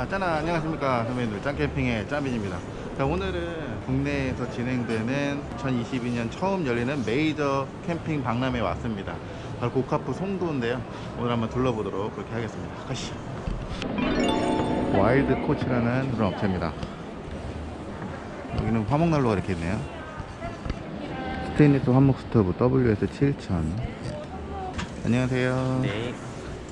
자, 짜잔, 안녕하십니까. 선배님들, 짠캠핑의 짠빈입니다. 자, 오늘은 국내에서 진행되는 2022년 처음 열리는 메이저 캠핑 박람회에 왔습니다. 바로 고카프 송도인데요. 오늘 한번 둘러보도록 그렇게 하겠습니다. 가시죠. 와일드 코치라는 그런 업체입니다. 여기는 화목난로가 이렇게 있네요. 스테인리스 화목 스토브 WS 7000. 안녕하세요. 네,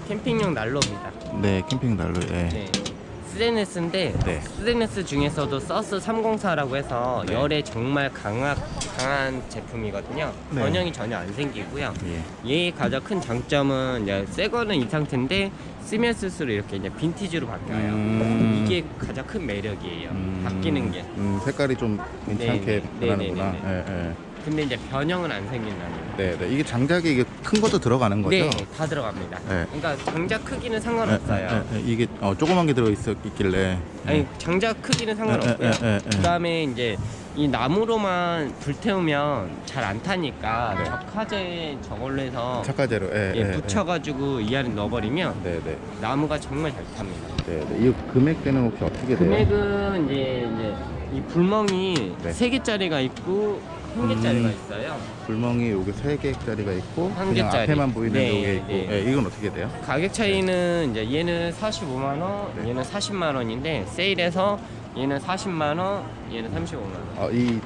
캠핑용 난로입니다. 네, 캠핑 난로. 예. 네, 스테인레스인데 네. 스테인레스 중에서도 서스 304라고 해서 네. 열에 정말 강한, 강한 제품이거든요. 네. 변형이 전혀 안 생기고요. 예. 얘의 가장 큰 장점은 이제 새 거는 이 상태인데 쓰면 쓸수록 이렇게 이제 빈티지로 바뀌어요. 음. 이게 가장 큰 매력이에요. 음, 바뀌는 게. 음, 색깔이 좀 괜찮게 네, 네, 변하는구나. 네, 예, 예. 근데 이제 변형은 안 생긴다는 거. 네, 네. 이게 장작이 이게 큰 것도 들어가는 거죠? 네, 다 들어갑니다. 네. 그러니까 장작 크기는 예, 상관없어요. 예, 예. 이게 어, 조그만 게 들어 있, 있길래. 아니 장작 크기는 상관없고요. 예, 예, 예, 예. 그다음에 이제 이 나무로만 불태우면 잘 안 타니까 네. 적화제 저걸로 해서 착가제로. 예, 예, 예, 붙여가지고 이 안에 넣어버리면 예. 네, 네. 나무가 정말 잘 탑니다. 네, 네. 이 금액대는 혹시 어떻게 돼요? 금액은 이제 이제 이 불멍이 네. 세 개짜리가 있고 한 개짜리가 음. 있어요. 불멍이 요게 3개짜리가 있고 한 그냥 개짜리. 앞에만 보이는 네, 요게 있고. 네. 예, 이건 어떻게 돼요? 가격 차이는 이제 얘는 45만 원, 네. 얘는 40만 원인데 세일해서 얘는 40만 원, 얘는 35만 원. 어, 이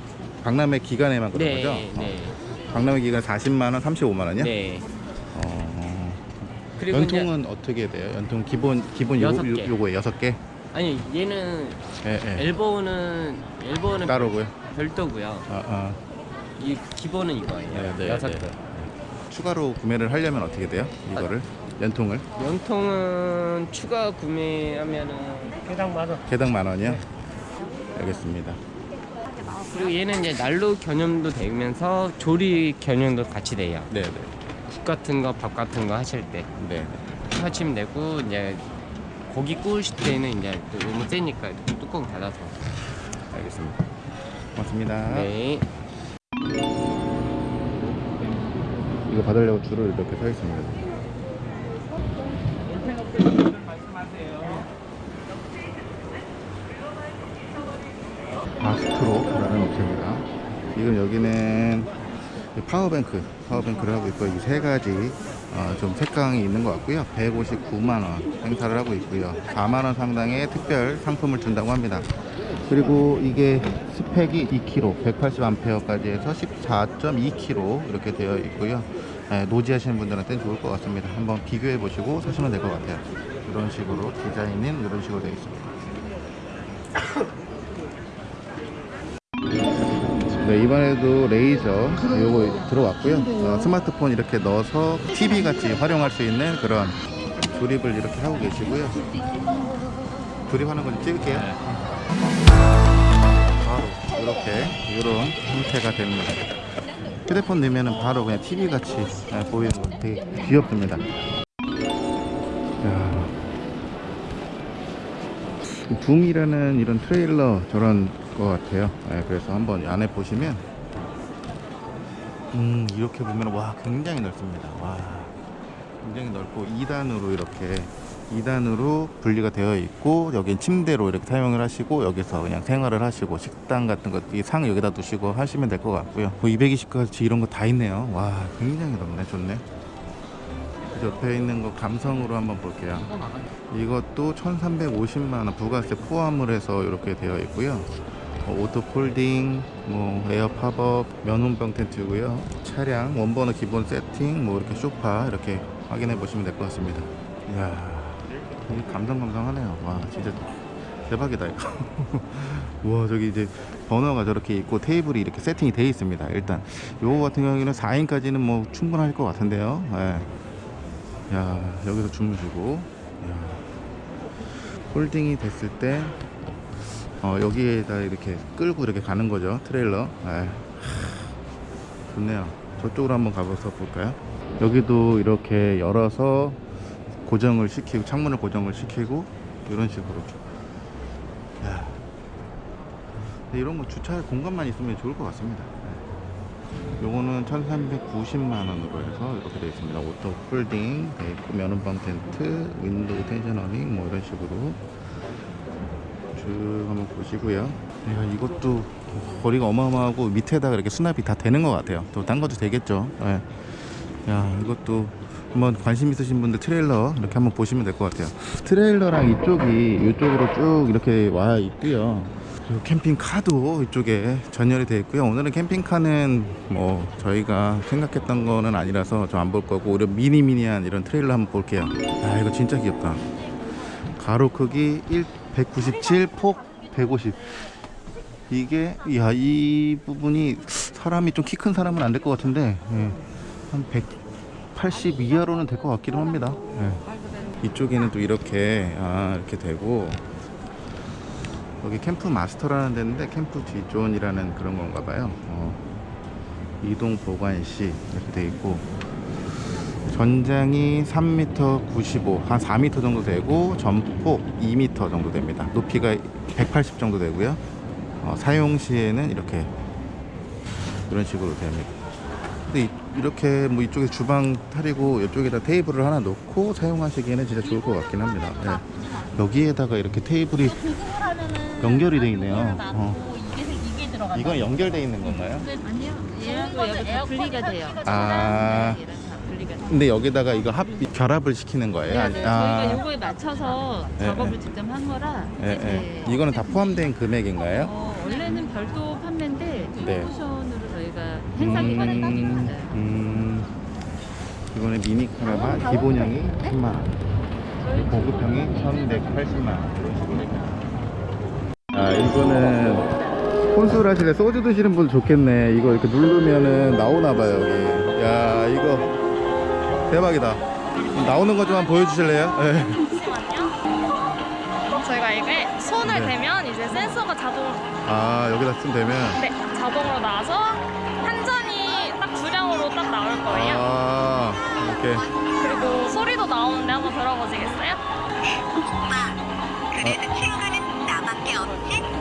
박람회 기간에만 그런 네, 거죠? 네, 어, 박람회 기간 40만 원, 35만 원이요? 네. 어. 연통은 어떻게 돼요? 연통 기본 기본 요, 요. 요거에 여섯 개? 아니 얘는 예, 예. 엘보는 엘보는 따로고요. 별도고요. 아, 아. 이 기본은 이거예요. 네, 네, 여섯 네. 개. 추가로 구매를 하려면 어떻게 돼요? 이거를 연통을 연통은 추가 구매하면은 개당 만 원. 개당 만 원이요? 알겠습니다. 그리고 얘는 이제 난로 견염도 되면서 조리 견염도 같이 돼요. 네, 네, 국 같은 거, 밥 같은 거 하실 때 네. 하시면 되고 이제 고기 구우실 때는 이제 또 너무 세니까 뚜껑 닫아서. 알겠습니다. 고맙습니다. 네. 이거 받으려고 줄을 이렇게 서 있습니다. 바스트로라는 업체입니다. 지금 여기는 power bank, power bank를 하고 있고 이세 가지 어, 좀 색감이 있는 것 같고요. 159만 원 행사를 하고 있고요. 4만 원 상당의 특별 상품을 준다고 합니다. 그리고 이게 스펙이 2kg, 180A까지 해서 14.2kg 이렇게 되어 있고요. 예, 노지하시는 분들한테는 좋을 것 같습니다. 한번 비교해 보시고 사시면 될 것 같아요. 이런 식으로 디자인은 이런 식으로 되어 있습니다. 네, 이번에도 레이저 요거 들어왔고요. 어, 스마트폰 이렇게 넣어서 TV 같이 활용할 수 있는 그런 조립을 이렇게 하고 계시고요. 조립하는 거좀 찍을게요. 이렇게 이런 형태가 됩니다. 휴대폰 넣으면 바로 그냥 TV 같이 예, 보이는 거 되게 귀엽습니다. 야. 둠이라는 이런 트레일러 저런 것 같아요. 예, 그래서 한번 안에 보시면 음 이렇게 보면 와 굉장히 넓습니다. 와 굉장히 넓고 2단으로 이렇게 2단으로 분리가 되어 있고 여긴 침대로 이렇게 사용을 하시고 여기서 그냥 생활을 하시고 식당 같은 거이상 여기다 두시고 하시면 될 것 같고요. 뭐 220까지 이런 거 다 있네요. 와 굉장히 넓네 좋네. 그 옆에 있는 거 감성으로 한번 볼게요. 이것도 1350만원 부가세 포함을 해서 이렇게 되어 있고요. 어, auto folding, 뭐 air pop-up, 면혼방 텐트고요. 차량 one burner 기본 세팅, 뭐 이렇게 소파 이렇게 확인해 보시면 될 것 같습니다. 이야, 감성감성하네요. 와, 진짜 대박이다 이거. 우와, 저기 이제 버너가 저렇게 있고 테이블이 이렇게 세팅이 되어 있습니다. 일단 요거 같은 경우에는 4인까지는 뭐 충분할 것 같은데요. 예. 야, 여기서 주무시고, 야. folding이 됐을 때 어, 여기에다 이렇게 끌고 이렇게 가는 거죠 트레일러 네. 하, 좋네요 저쪽으로 한번 가봐서 볼까요 여기도 이렇게 열어서 고정을 시키고 창문을 고정을 시키고 이런 식으로 야. 이런 거 주차할 공간만 있으면 좋을 것 같습니다 네. 요거는 1390만원으로 해서 이렇게 되어 있습니다 auto folding 돼 있고 면혼방 텐트 window awning 뭐 이런 식으로 쭉 한번 보시고요. 야, 이것도 거리가 어마어마하고 밑에다가 이렇게 수납이 다 되는 것 같아요. 또 딴 것도 되겠죠. 예. 야 이것도 한번 관심 있으신 분들 트레일러 이렇게 한번 보시면 될 것 같아요. 트레일러랑 이쪽이 이쪽으로 쭉 이렇게 와 있고요. 그리고 캠핑카도 이쪽에 진열이 되어 있고요. 오늘은 캠핑카는 뭐 저희가 생각했던 거는 아니라서 좀안볼 거고 오히려 미니미니한 이런 트레일러 한번 볼게요. 아 이거 진짜 귀엽다. 가로 크기 1 197, 폭 150. 이게 야 이 부분이 사람이 좀 키 큰 사람은 안 될 것 같은데 예. 한 180 이하로는 될 것 같기도 합니다. 예. 이쪽에는 또 이렇게 아 이렇게 되고 여기 캠프 마스터라는 데인데 캠프 D존이라는 그런 건가 봐요. 어. 이동 보관시 이렇게 돼 있고 전장이 3m 95, 한 4m 정도 되고 전폭 2m 정도 됩니다. 높이가 180 정도 되고요. 어, 사용 시에는 이렇게 이런 식으로 됩니다. 근데 이, 렇게 뭐 이쪽에 주방 타리고 이쪽에다 테이블을 하나 놓고 사용하시기에는 진짜 좋을 것 같긴 합니다. 네. 여기에다가 이렇게 테이블이 연결이 돼 있네요. 어. 이건 연결돼 있는 건가요? 아니요. 얘하고 분리가 돼요. 아. 돼요. 근데 여기다가 이거 합 결합을 시키는 거예요? 네, 네. 아, 저희가 요거에 맞춰서 네, 작업을 네. 직접 한 거라. 이거는 다 포함된 금액인가요? 어, 원래는 별도 판매인데 네. 행사 따로 음. 음, 이거는 미니 카라반 기본형이 10만 원, 고급형이 1,180만 원 이런 식으로. 아 이거는 혼술 하시래 소주 드시는 분 좋겠네. 이거 이렇게 누르면은 나오나 봐요 여기. 야 이거 대박이다. 나오는 거 좀 한번 보여주실래요? 네. 저희가 이게 손을 네. 대면 이제 센서가 자동, 아 여기다 쓰면 되면. 네, 자동으로 나와서 거예요. 아 이렇게. 그리고 소리도 나오는데 한번 들어보시겠어요?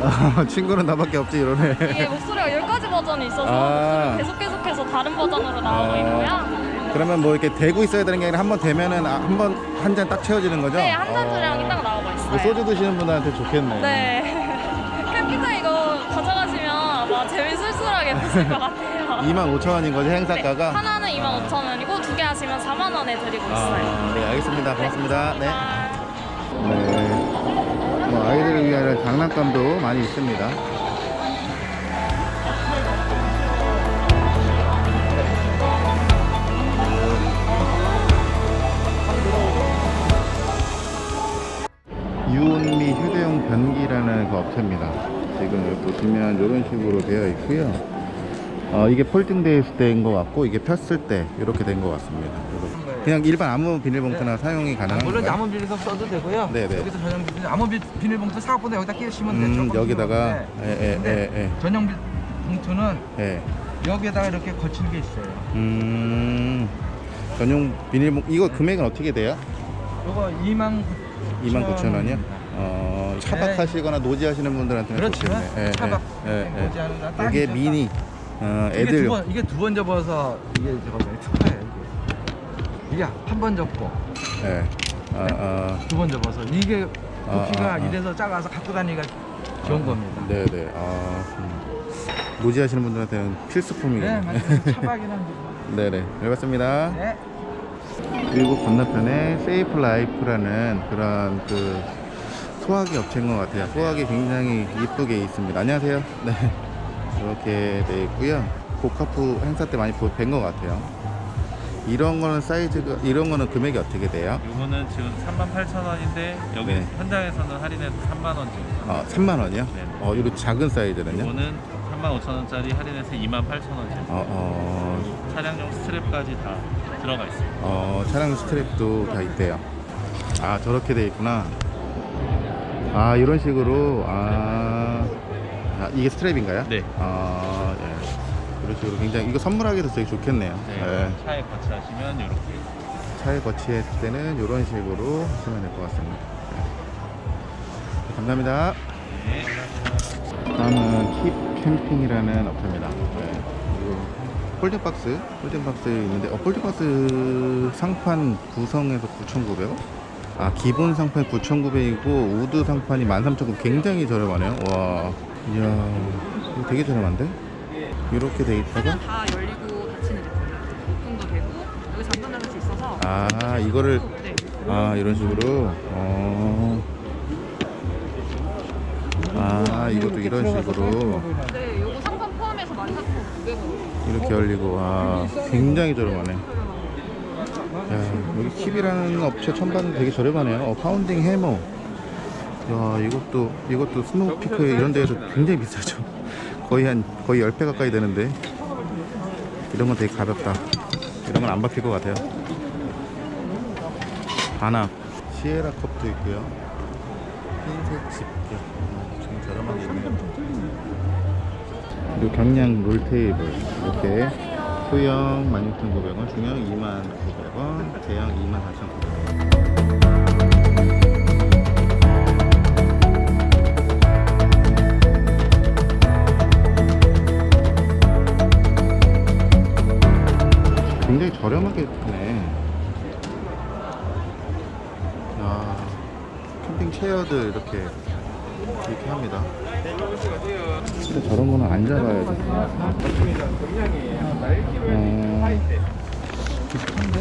아, 친구는 나밖에 없지 이러네. 이게 목소리가 10가지 버전이 있어서 아. 계속 계속해서 다른 버전으로 나오고 아. 있고요. 그러면 뭐 이렇게 대고 있어야 되는 게 아니라 한 번 대면은 아, 한번 한 잔 딱 채워지는 거죠? 네, 한잔 어. 주량이 딱 나오고 이거 있어요. 소주 드시는 분들한테 좋겠네. 네. 캠핑카 이거 가져가시면 아마 재미술술하게 드실 것 같아요. 2만 5천 원인 거지 행사가가? 네, 하나는 25,000원이고 두 개 하시면 4만 원에 드리고 있어요. 아, 네 알겠습니다. 고맙습니다. 네. 아. 네. 뭐 아이들을 위한 장난감도 많이 있습니다. 유온미 휴대용 변기라는 그 업체입니다. 지금 여기 보시면 이런 식으로 되어 있고요. 어, 이게 폴딩되어 있을 때인 것 같고 이게 폈을 때 이렇게 된 것 같습니다. 그래서 그냥 일반 아무 비닐봉투나 사용이 가능한 물론 건가요? 나무 비닐봉투 써도 되고요. 네네. 여기서 전용 비닐, 아무 비- 비닐봉투 사각보다 여기다 끼시면 돼요. 음, 조금 여기다가 끼우는데. 예, 예, 예, 예. 전용 비- 봉투는 예. 여기에다가 이렇게 거치는 게 있어요. 음. 전용 비닐봉 이거 금액은 어떻게 돼요? 요거 2만 2만 9천 원이요? 어, 차박하시거나 노지하시는 분들한테는 그렇죠. 좋겠네. 예, 예, 차박. 예, 예. 딱 이게. 미니 어, 이게 애들 두 번, 이게 두 번 접어서 이게 저거 뭐야, 특허예요. 이게, 이게 한 번 접고 예. 어, 어, 두번 접어서 이게 아, 높이가 아, 아. 이래서 작아서 갖고 다니기가 좋은 겁니다. 네, 네. 아, 음. 노지하시는 분들한테는 필수품이겠네. 네, 맞아요. 차박이란 게. 네, 네. 잘 봤습니다. 네. 그리고 건너편에 세이프 라이프라는 그런 그 소화기 업체인 것 같아요. 소화기 굉장히 이쁘게 있습니다. 안녕하세요. 네. 이렇게 돼 있고요. 고카프 행사 때 많이 뵌것 같아요. 이런 거는 사이즈가, 이런 거는 금액이 어떻게 돼요? 이거는 지금 38,000원인데 여기 네. 현장에서는 할인해서 3만 원 정도. 어, 3만 원이요? 네. 어, 이거 작은 사이즈는요? 이거는 35,000원짜리 할인해서 28,000원짜리. 어, 어, 차량용 스트랩까지 다 들어가 있습니다. 어, 차량 스트랩도 다 있대요. 아, 저렇게 돼 있구나. 아, 이런 식으로, 아, 아, 이게 스트랩인가요? 네. 아, 예. 이런 식으로 굉장히, 이거 선물하기도 되게 좋겠네요. 네. 예. 차에 거치하시면 이렇게 차에 거치했을 때는 이런 식으로 하시면 될 것 같습니다. 네. 감사합니다. 네. 다음은 킵 캠핑이라는 업체입니다. 네. 이거 폴딩박스, 폴딩박스 있는데, 어, 폴딩박스 상판 구성에서 9,900원? 아 기본 상판이 9,900이고 우드 상판이 13,900 굉장히 저렴하네요 와 이야 되게 저렴한데? 이렇게 돼 있다가 다 열리고 닫히는 거예요. 오픈도 되고 여기 닫을 수 있어서 아 이거를 네. 아 이런 식으로 어. 아 이것도 이런 식으로 네, 요거 상품 포함해서 14,900원. 이렇게 열리고 아 굉장히 저렴하네 야 여기 킵이라는 업체 처음 봤는데 되게 저렴하네요 어, pounding hammer 야 이것도 이것도 스노우피크 이런 데에서 굉장히 비싸죠. 거의 한 거의 10배 가까이 되는데. 이런 건 되게 가볍다. 이런 건안 박힐 것 같아요. 반합 sierra cup도 있고요. 흰색 집게. 음, 좀 저렴한 게 있네요. 그리고 경량 roll table. 이렇게 소형 16,900원, 중형 2,900원, 대형 24,900원. 이렇게 이렇게 합니다. 진짜 저런 거는 안 잡아야 돼. 어, 비슷한데?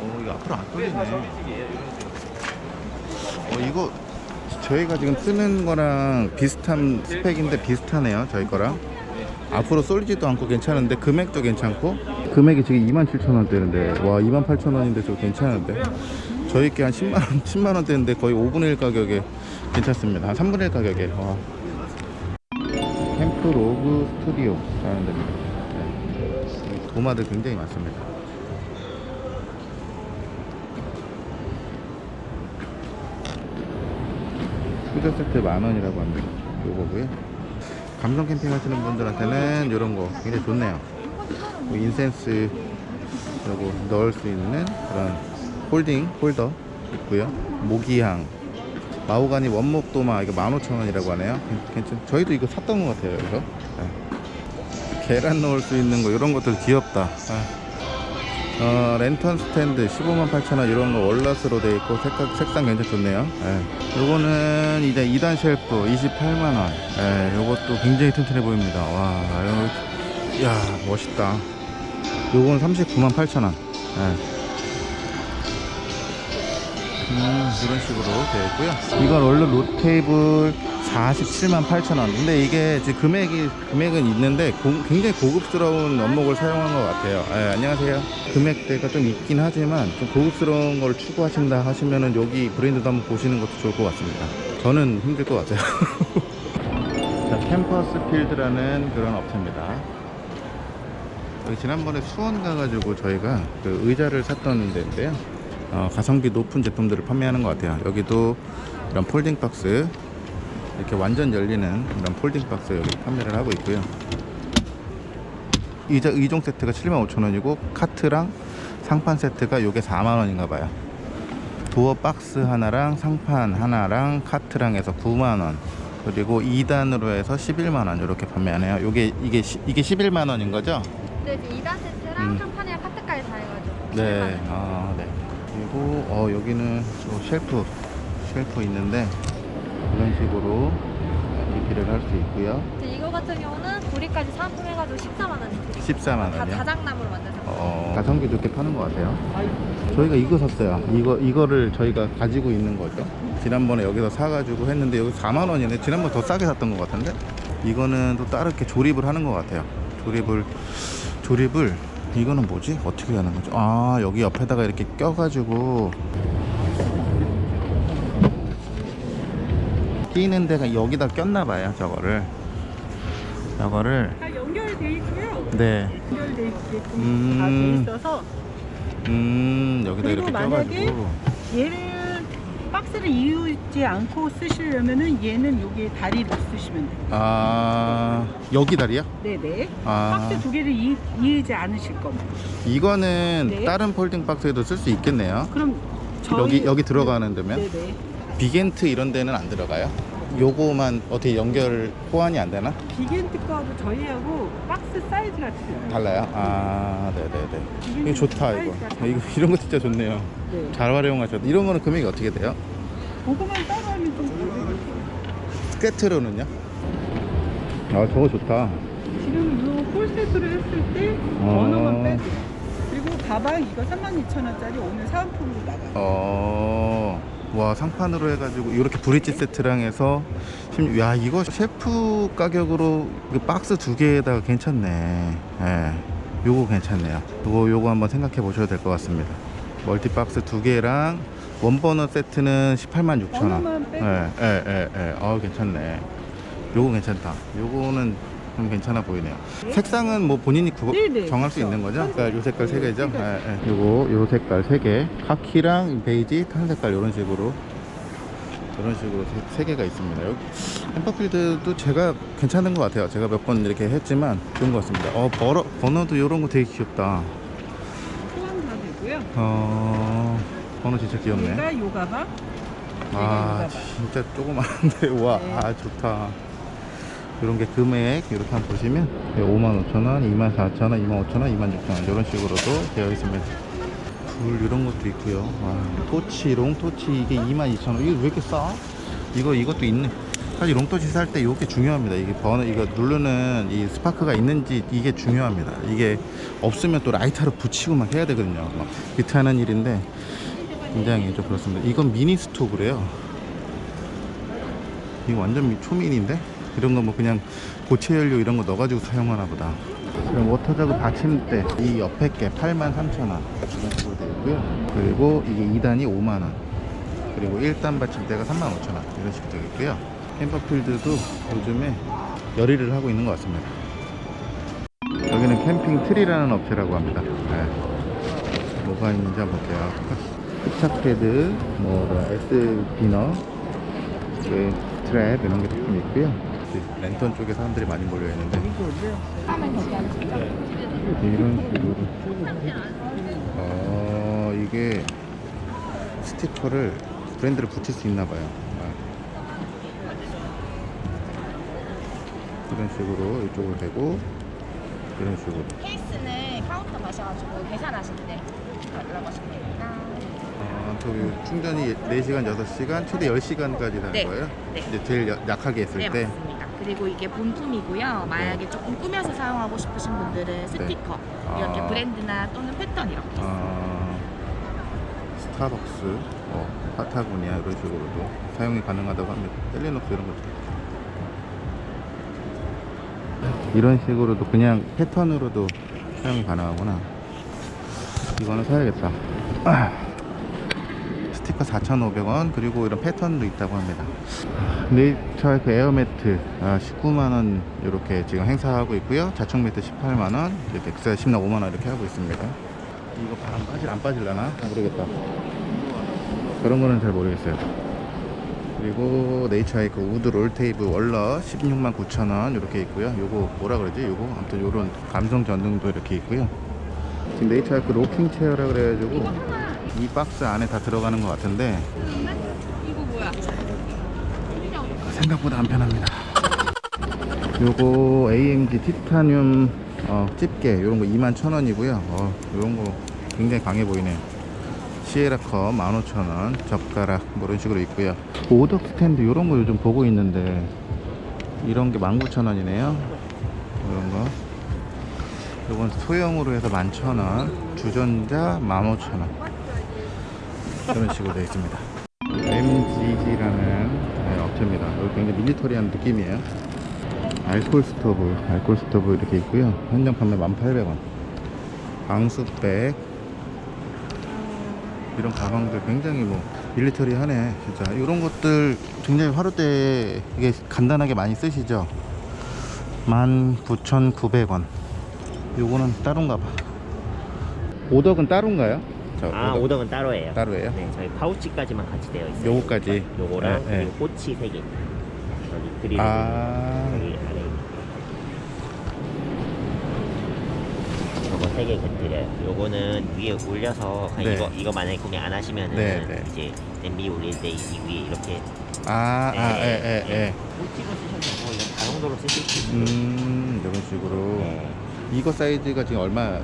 어, 이거 앞으로 안 떨리네. 어, 이거 저희가 지금 쓰는 거랑 비슷한 스펙인데 비슷하네요. 저희 거랑. 앞으로 쏠지도 않고 괜찮은데 금액도 괜찮고 금액이 지금 27,000원대인데 와 28,000원인데 저 괜찮은데? 저희 게한 10만원 10만원대인데 거의 5분의 1 가격에 괜찮습니다. 한 3분의 1 가격에 와. 캠프 로그 스튜디오 라는 데입니다. 네. 도마들 굉장히 많습니다. 후저 세트 만원이라고 합니다. 요거고요. 감성 캠핑 하시는 분들한테는 이런 거 굉장히 좋네요 뭐 incense 요거 넣을 수 있는 그런 holding holder 있고요. 모기향. 마호가니 원목 도마 이거 15,000원이라고 하네요. 괜찮 저희도 이거 샀던 것 같아요 이거 네. 계란 넣을 수 있는 거 이런 것들 귀엽다. 네. 어, 랜턴 스탠드 15만 8천원 이런 거 월라스로 돼 있고 색깔, 색상 굉장히 좋네요. 예. 요거는 이제 2단 shelf 28만원. 예, 요것도 굉장히 튼튼해 보입니다. 와 이거 야 멋있다. 요건 39만 8천원. 예. 음, 이런 식으로 되어 있고요. 이건 원래 롯테이블 47만 8천원. 근데 이게 지금 금액이 금액은 있는데 고- 굉장히 고급스러운 원목을 사용한 것 같아요. 예, 안녕하세요. 금액대가 좀 있긴 하지만 좀 고급스러운 걸 추구하신다 하시면은 여기 브랜드도 한번 보시는 것도 좋을 것 같습니다. 저는 힘들 것 같아요. 자 캠퍼스 필드라는 그런 업체입니다 지난번에 수원 가가지고 저희가 그 의자를 샀던 데인데요. 어, 가성비 높은 제품들을 판매하는 것 같아요. 여기도 이런 folding 박스 이렇게 완전 열리는 이런 folding 박스 여기 판매를 하고 있고요. 의자 2종 세트가 75,000원이고 카트랑 상판 세트가 요게 4만원인가 봐요. 도어 박스 하나랑 상판 하나랑 카트랑 해서 9만원. 그리고 2단으로 해서 11만원 이렇게 판매하네요. 요게 이게 시- 이게 11만원인 거죠? 네, 지금 2단 세트랑 음. 상판이랑 카트까지 다 해가지고. 네, 아, 네. 그리고 어, 여기는 또 shelf, shelf 있는데 이런 식으로 리필을 할 수 있고요. 이거 같은 경우는 구리까지 사은품해가지고 14만 원이 드리고 14만 다 원이요. 자작나무로 만든 상품. 어, 가성비 좋게 파는 것 같아요. 저희가 이거 샀어요. 이거 이거를 저희가 가지고 있는 거죠. 지난번에 여기서 사가지고 했는데 여기 4만 원이네. 지난번 더 싸게 샀던 것 같은데 이거는 또 따로 이렇게 조립을 하는 것 같아요. 조립을 조립을 이거는 뭐지? 어떻게 하는 거죠? 아 여기 옆에다가 이렇게 껴가지고 끼는 데가 여기다 꼈나 봐요. 저거를 저거를 다 연결돼 있고요. 네. 연결돼 있게끔 음. 다돼 있어서 음 여기다 이렇게 껴가지고 얘를 박스를 이우지 않고 쓰시려면은 얘는 여기에 다리를 쓰시면 돼요. 아 여기 다리요? 네네. 아 박스 두 개를 이, 이으지 않으실 겁니다. 이거는 네. 다른 폴딩 박스에도 쓸 수 있겠네요. 그럼 저희 여기 여기 들어가는 데면 네네. 비겐트 이런 데는 안 들어가요? 요거만 어떻게 연결 호환이 안 되나? 비겐트 거하고 저희하고 박스 사이즈가 틀려요. 달라요? 아, 네네네. 이거 좋다 이거. 아, 이거 이런 거 진짜 좋네요. 네. 잘 활용하셨다. 이런 거는 금액이 어떻게 돼요? 그거만 따로 하면 좀. 스케트로는요? 아, 저거 좋다. 지금 이 폴세트를 했을 때 어. 언어만 빼고 그리고 가방 이거 32,000원짜리 오늘 사은품으로 나가요. 어, 와 상판으로 해가지고 이렇게 bridge 세트랑 해서 심- 야 이거 shelf 가격으로 그 박스 두 개에다가 괜찮네. 예, 요거 괜찮네요. 요거 요거 한번 생각해 보셔야 될것 같습니다. 멀티 박스 두 개랑 one burner 세트는 18만 6천 원. 버너만 빼고 예, 예, 예, 예. 아 괜찮네. 요거 괜찮다. 요거는 좀 괜찮아 보이네요. 색상은 뭐 본인이 그거 네네, 정할 수 그렇죠. 있는 거죠? 그러니까 요 색깔 세 개죠? 세 가지. 예, 예. 요거 요 색깔 세 개. 카키랑 베이지, tan 색깔 이런 식으로 이런 식으로 세, 세 개가 있습니다. 여기 햄버필드도 제가 괜찮은 것 같아요. 제가 몇 번 이렇게 했지만 좋은 것 같습니다. 어 버너 번호도 이런 거 되게 귀엽다. 포함 다 되고요. 어 번호 진짜 귀엽네. 얘가 요 가방 아 진짜 조그만한데 와 네. 아, 좋다 이런 게 금액 이렇게 한번 보시면 55,000원, 24,000원, 25,000원, 26,000원 이런 식으로도 되어 있습니다 불 이런 것도 있고요 와 토치, long 토치 이게 22,000원 이게 왜 이렇게 싸? 이거 이것도 있네 사실 long 토치 살 때 이게 중요합니다 이게 번호 이거 누르는 이 스파크가 있는지 이게 중요합니다 이게 없으면 또 라이터를 붙이고 막 해야 되거든요 막 비트하는 일인데 굉장히 좀 그렇습니다. 이건 미니 스토브래요. 이거 완전 미- 초미니인데? 이런 거 뭐 그냥 고체 연료 이런 거 넣어가지고 사용하나 보다. 그럼 water jug 받침대 이 옆에 게 83,000원 이런 식으로 되어 있고요. 그리고 이게 2단이 5만원. 그리고 1단 받침대가 35,000원 이런 식으로 되어 있고요. 캠퍼필드도 요즘에 열일을 하고 있는 것 같습니다. 여기는 캠핑 트리라는 업체라고 합니다. 네. 뭐가 있는지 한번 볼게요. 스차패드, 뭐, S biner, 그 스트랩 이런 게 조금 있고요. 이제 랜턴 쪽에 사람들이 많이 몰려 있는데 이런 식으로 어 이게 스티커를 브랜드를 붙일 수 있나 봐요. 아. 이런 식으로 이쪽으로 되고 이런 식으로 케이스는 카운터 가셔가지고 계산하실 때 들어가시면 됩니다. 아, 저 충전이 4시간, 6시간, 최대 10시간까지 되는 네. 거예요? 네. 이제 제일 여- 약하게 했을 네 때? 맞습니다. 그리고 이게 본품이고요. 만약에 조금 꾸며서 사용하고 싶으신 분들은 스티커 이렇게 아. 브랜드나 또는 패턴 이렇게. 아, 스타벅스, 어, 파타고니아 이런 식으로도 사용이 가능하다고 합니다. 셀리녹스 이런 것도. 이런 식으로도 그냥 패턴으로도 사용이 가능하구나. 이거는 사야겠다. 아, 스티커 4,500원 그리고 이런 패턴도 있다고 합니다. 그 에어매트 아, 19만원 이렇게 지금 행사하고 있고요. 자충 매트 18만원, 넥사 10나 5만원 이렇게 하고 있습니다. 이거 바람 빠질 안 빠질라나 모르겠다. 그런 거는 잘 모르겠어요. 그리고 네이처의 그 우드 롤테이프 월러 16만 9천 원 이렇게 있고요. 요거 뭐라 그러지? 요거 아무튼 요런 감성 전등도 이렇게 있고요. 지금 네이처의 그 로킹 체어라 그래가지고 이 박스 안에 다 들어가는 것 같은데 이거 뭐야? 생각보다 안 편합니다. 요거 AMG 티타늄 어, 집게 요런 거 21,000원이고요. 어, 요런 거 굉장히 강해 보이네요. 시에라컵 15,000원, 젓가락 뭐 이런 식으로 있고요. 오덕 스탠드 요런 거 요즘 보고 있는데 이런 게 19,000원이네요. 이런 거. 요건 소형으로 해서 11,000원, 주전자 15,000원. 이런 식으로 되어 있습니다. MGG라는 네, 업체입니다. 여기 굉장히 밀리터리한 느낌이에요. 알콜 스토브, 알콜 스토브 이렇게 있고요. 현장 판매 1,800원. 방수백 이런 가방들 굉장히 뭐 밀리터리하네 진짜 이런 것들 굉장히 화로대 이게 간단하게 많이 쓰시죠 19,900원 요거는 따로인가 봐 오덕은 따로인가요? 저아 오덕 오덕 은 따로예요. 따로예요? 네, 저희 파우치까지만 같이 되어 있어요. 요거까지? 요거랑 네, 네. 그리고 꼬치 세 개. 여기 그리고 아 여기 저거 요거 세개 드려요. 요거는 위에 올려서 네. 이거 이거 만약에 구매 안 하시면은 네, 네. 이제 냄비 올릴 때 이 위에 이렇게 아, 아, 예, 예, 예. 꽂히고 쓰셔도 되고 이건 다용도로 쓰실 수 있어요. 음, 이런 식으로. 네. 이거 사이즈가 지금 얼마예요?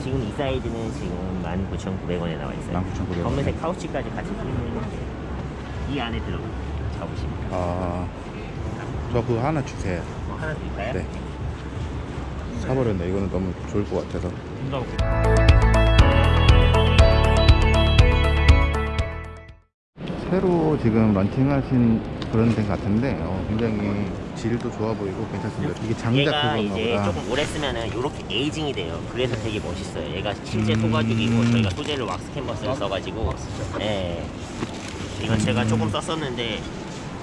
지금 이 사이즈는 지금 19,900원에 나와 있어요. 19,900원. 검은색 카우치까지 같이 쓰면 이 안에 들어가 잡으시면 돼요. 아, 저 그거 하나 주세요. 뭐 하나 드릴까요? 네. 사버렸네. 이거는 너무 좋을 것 같아서. 새로 지금 런칭하신 그런 데 같은데 어, 굉장히 질도 좋아 보이고 괜찮습니다. 이게 장작 얘가 이제 보다. 조금 오래 쓰면은 이렇게 에이징이 돼요. 그래서 되게 멋있어요. 얘가 실제 음. 소가죽이고 저희가 소재를 왁스 캔버스를 써가지고 예. 이건 제가 음. 조금 썼었는데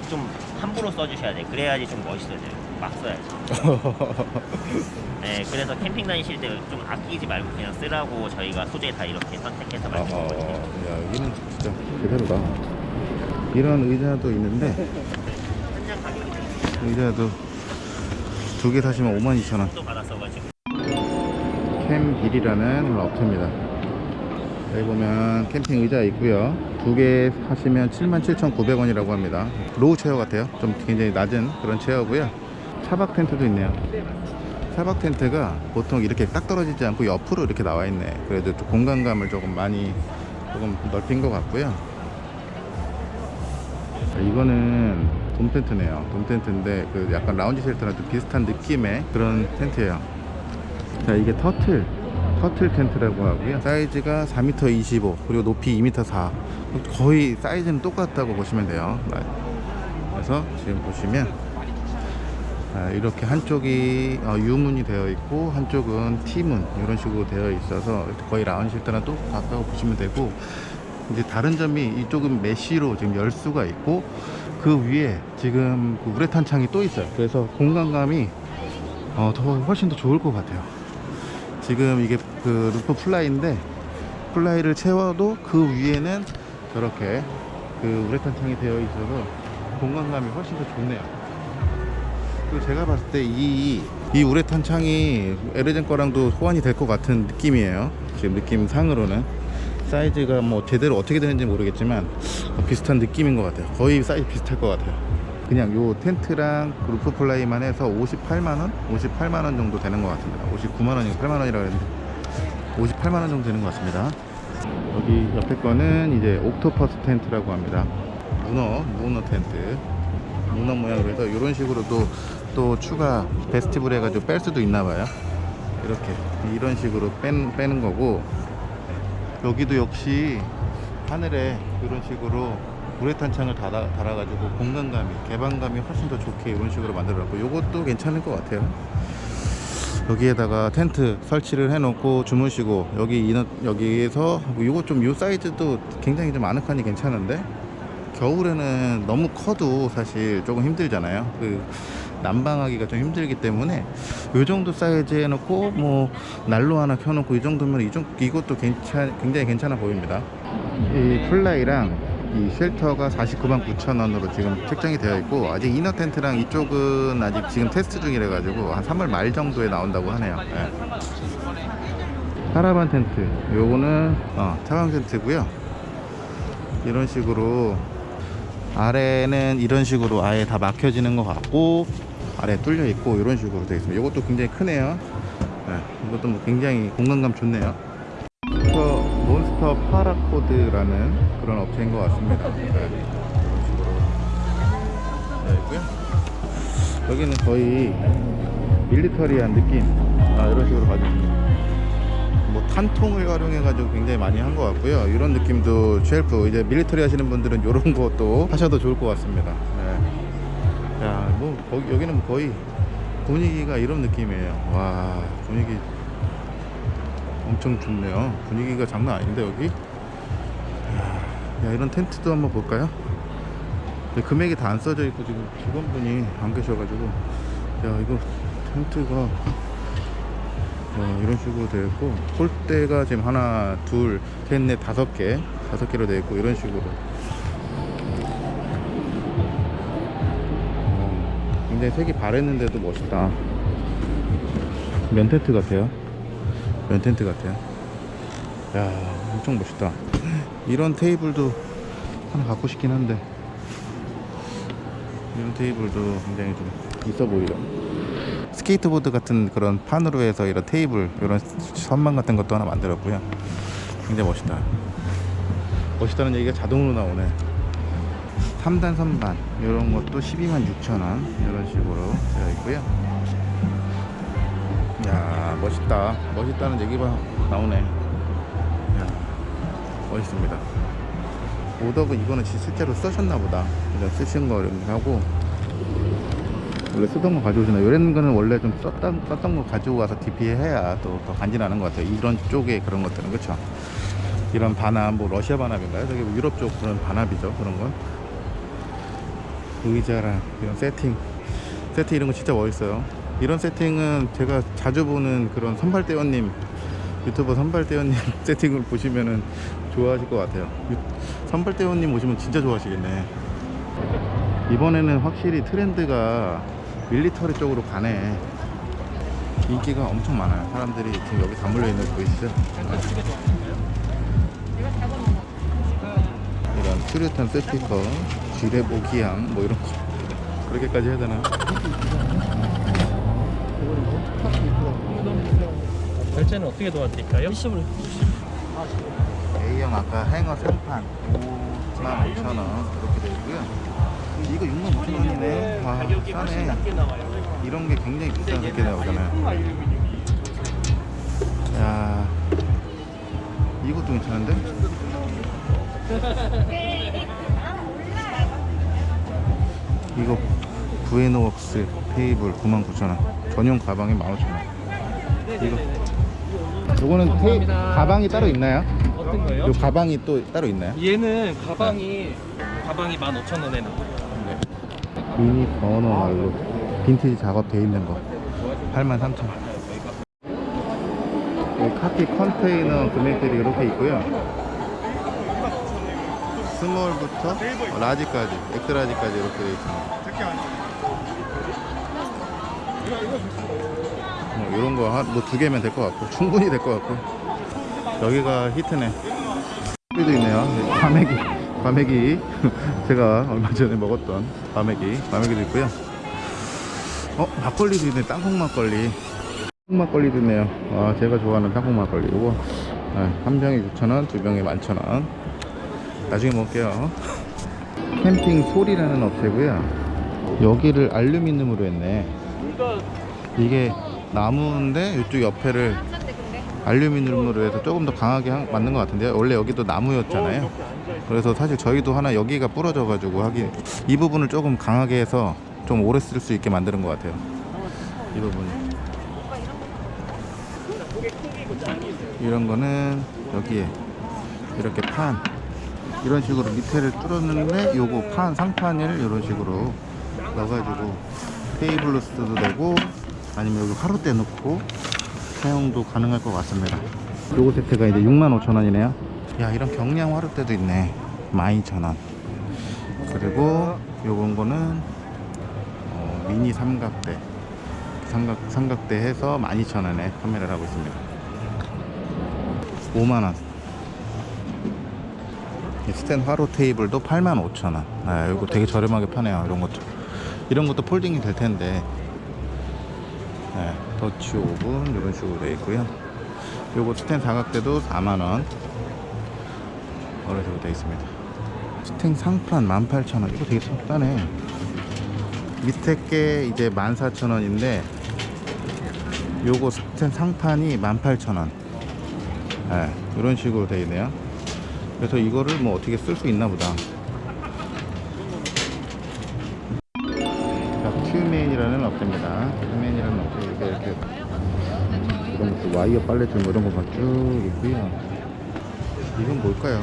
좀 함부로 써주셔야 돼. 그래야지 좀 멋있어져요. 막 써야지. 네, 그래서 캠핑 다니실 때 좀 아끼지 말고 그냥 쓰라고 저희가 소재 다 이렇게 선택해서 어, 만든 어, 거거든요. 야, 여기는 진짜 제대로다. 이런 의자도 있는데 의자도 두 개 사시면 52,000원. 또 받았어가지고. 캠빌이라는 업체입니다. 여기 보면 캠핑 의자 있고요. 두개 하시면 77,900원이라고 합니다. low chair 같아요. 좀 굉장히 낮은 그런 chair고요. 차박 텐트도 있네요. 차박 텐트가 보통 이렇게 딱 떨어지지 않고 옆으로 이렇게 나와 있네. 그래도 좀 공간감을 조금 많이 조금 넓힌 것 같고요. 자, 이거는 돔 텐트네요. 돔 텐트인데 그 약간 라운지 쉘터랑 좀 비슷한 느낌의 그런 텐트예요. 자 이게 터틀 터틀 텐트라고 하고요 사이즈가 4m 25 그리고 높이 2m 4 거의 사이즈는 똑같다고 보시면 돼요 그래서 지금 보시면 아, 이렇게 한쪽이 어, U문이 되어 있고 한쪽은 T문 이런 식으로 되어 있어서 거의 라운지 쉘터랑 똑같다고 보시면 되고 이제 다른 점이 이쪽은 mesh로 지금 열 수가 있고 그 위에 지금 그 우레탄 창이 또 있어요. 그래서 공간감이 어, 더 훨씬 더 좋을 것 같아요. 지금 이게 그 roof fly인데 fly를 채워도 그 위에는 저렇게 그 우레탄 창이 되어 있어서 공간감이 훨씬 더 좋네요. 그리고 제가 봤을 때이 이 우레탄 창이 에르젠 거랑도 호환이 될 것 같은 느낌이에요. 지금 느낌 상으로는 사이즈가 뭐 제대로 어떻게 되는지 모르겠지만 어, 비슷한 느낌인 것 같아요. 거의 사이즈 비슷할 것 같아요. 그냥 요 텐트랑 그 roof fly만 해서 58만원? 58만원 정도 되는 것 같습니다. 59만원이고 8만원이라 그랬는데 58만원 정도 되는 것 같습니다. 여기 옆에 거는 이제 octopus 텐트라고 합니다. 문어, 문어 텐트. 문어 모양으로 해서 이런 식으로 또, 또 추가 vestibule 해가지고 뺄 수도 있나 봐요. 이렇게 이런 식으로 뺀, 빼는 거고 여기도 역시 하늘에 이런 식으로 우레탄 창을 달아, 달아 가지고 공간감이 개방감이 훨씬 더 좋게 이런 식으로 만들어놨고 이것도 괜찮을 것 같아요. 여기에다가 텐트 설치를 해놓고 주무시고 여기 여기에서 이거 좀 이 사이즈도 굉장히 좀 아늑하니 괜찮은데? 겨울에는 너무 커도 사실 조금 힘들잖아요. 그 난방하기가 좀 힘들기 때문에 이 정도 사이즈 해놓고 뭐 난로 하나 켜놓고 이 정도면 이 정, 이것도 괜찮, 굉장히 괜찮아 보입니다. 이 fly랑 이 shelter가 49만 9천 원으로 지금 책정이 되어 있고 아직 inner 텐트랑 이쪽은 아직 지금 테스트 중이라 가지고 한 3월 말 정도에 나온다고 하네요. 예. 카라반 텐트. 요거는 어, 차박 텐트고요. 이런 식으로 아래는 이런 식으로 아예 다 막혀지는 것 같고 아래 뚫려 있고 이런 식으로 되어 있습니다. 이것도 굉장히 크네요. 예, 이것도 뭐 굉장히 공간감 좋네요. 몬스터, 몬스터 파라코드라는 그런 업체인 것 같습니다. 네, 이런 식으로. 되어 있고요. 여기는 거의 밀리터리한 느낌. 아, 이런 식으로 가지고 있습니다 뭐 탄통을 활용해 가지고 굉장히 많이 한 것 같고요. 이런 느낌도 shelf. 이제 밀리터리 하시는 분들은 이런 것도 하셔도 좋을 것 같습니다. 네. 야뭐 여기는 뭐 거의 분위기가 이런 느낌이에요. 와 분위기 엄청 좋네요. 분위기가 장난 아닌데 여기? 야, 야, 이런 텐트도 한번 볼까요? 금액이 다 안 써져 있고 지금 직원분이 안 계셔가지고. 야 이거 텐트가 어, 이런 식으로 되어 있고 폴대가 지금 하나 둘셋넷 다섯 개 다섯 개로 되어 있고 이런 식으로 굉장히 색이 바랬는데도 멋있다 면 텐트 같아요 면 텐트 같아요. 야, 엄청 멋있다. 이런 테이블도 하나 갖고 싶긴 한데 이런 테이블도 굉장히 좀 있어 보이죠. 스케이트보드 같은 그런 판으로 해서 이런 테이블, 이런 선반 같은 것도 하나 만들었고요. 굉장히 멋있다. 멋있다는 얘기가 자동으로 나오네. 3단 선반 이런 것도 12만 6천 원 이런 식으로 되어 있고요. 야 멋있다. 멋있다는 얘기가 나오네. 야 멋있습니다. 오더브 이거는 지- 실제로 쓰셨나 보다. 그냥 쓰신 거 이렇게 하고 원래 쓰던 거 가져오시나 이런 거는 원래 좀 썼던, 썼던 거 가지고 와서 DP 해야 또 더 간지나는 것 같아요. 이런 쪽에 그런 것들은 그렇죠. 이런 반합, 뭐 러시아 반합인가요? 저기 뭐 유럽 쪽 그런 반합이죠. 그런 건. 의자랑 이런 세팅 세팅 이런 거 진짜 멋있어요. 이런 세팅은 제가 자주 보는 그런 선발대원님 유튜버 선발대원님 세팅을 보시면은 좋아하실 것 같아요. 유- 선발대원님 오시면 진짜 좋아하시겠네. 이번에는 확실히 트렌드가 밀리터리 쪽으로 가네. 인기가 엄청 많아요. 사람들이 지금 여기 다 몰려있는 거 보이시죠? 이런 수류탄 스피커, 모기향 뭐 이런 거 그렇게까지 해야 되나? 결제는 어떻게 도와드릴까요? A형 아까 행어 상판 5만 5천 원 그렇게 되어 있고요. 이거 6만 5천 원이네. 와 싸네. 이런 게 굉장히 비싼 새끼 나오잖아요. 야 이것도 괜찮은데? 이거 부에노웍스 테이블 99,000원 전용 가방에 15,000원 이거 요거는 테이, 가방이 따로 있나요? 어떤 거요? 요 가방이 또 따로 있나요? 얘는 가방이 가방이 15,000원에 나와요. 미니 버너 말로 빈티지 작업 돼 있는 거 83,000원 여기 카고 컨테이너 금액들이 이렇게 있고요 스몰부터 라지까지 엑스라지까지 이렇게 되어 있습니다. 뭐 이런 거뭐두 개면 될 것 같고 충분히 될 것 같고. 여기가 히트네. 여기도 있네요. 과메기 과메기. 제가 얼마 전에 먹었던 과메기 과메기도 있고요. 어 막걸리도 있네. 땅콩 막걸리. 땅콩 막걸리도 있네요. 아 제가 좋아하는 땅콩 막걸리 이거 아, 한 병에 6,000원 두 병에 11,000원 나중에 먹을게요. 캠핑 소리라는 업체고요. 여기를 알루미늄으로 했네. 이게 나무인데 이쪽 옆에를 알루미늄으로 해서 조금 더 강하게 한- 만든 것 같은데요 원래 여기도 나무였잖아요. 그래서 사실 저희도 하나 여기가 부러져 가지고 하긴 이 부분을 조금 강하게 해서 좀 오래 쓸 수 있게 만드는 것 같아요. 이 부분. 이런 거는 여기에 이렇게 판 이런 식으로 밑에를 뚫었는데 요거 판 상판을 이런 식으로 넣어가지고 테이블로 써도 되고 아니면 여기 화로대 놓고 사용도 가능할 것 같습니다. 요거 세트가 이제 65,000원이네요. 야 이런 경량 화로대도 있네. 12,000원. 그리고 요건 거는 어, 미니 삼각대. 삼각, 삼각대 해서 12,000원에 판매를 하고 있습니다. 5만원 스탠 화로 테이블도 85,000원. 아, 이거 되게 저렴하게 파네요 이런 것도. 이런 것도 folding이 될 텐데. 네, Dutch oven 이런 식으로 되어 있고요. 요거 스탠 사각대도 4만원. 이런 식으로 되어 있습니다. 스탠 상판 18,000원. 이거 되게 싸네. 밑에 게 이제 14,000원인데 요거 스탠 상판이 18,000원. 네, 이런 식으로 되어 있네요 그래서 이거를 뭐 어떻게 쓸 수 있나 보다. 자, 큐맨이라는 업체입니다. 큐맨이라는 업체 이렇게 이렇게 이런 것도 와이어 빨래줄 뭐 이런 거가 쭉 있고요. 이건 뭘까요?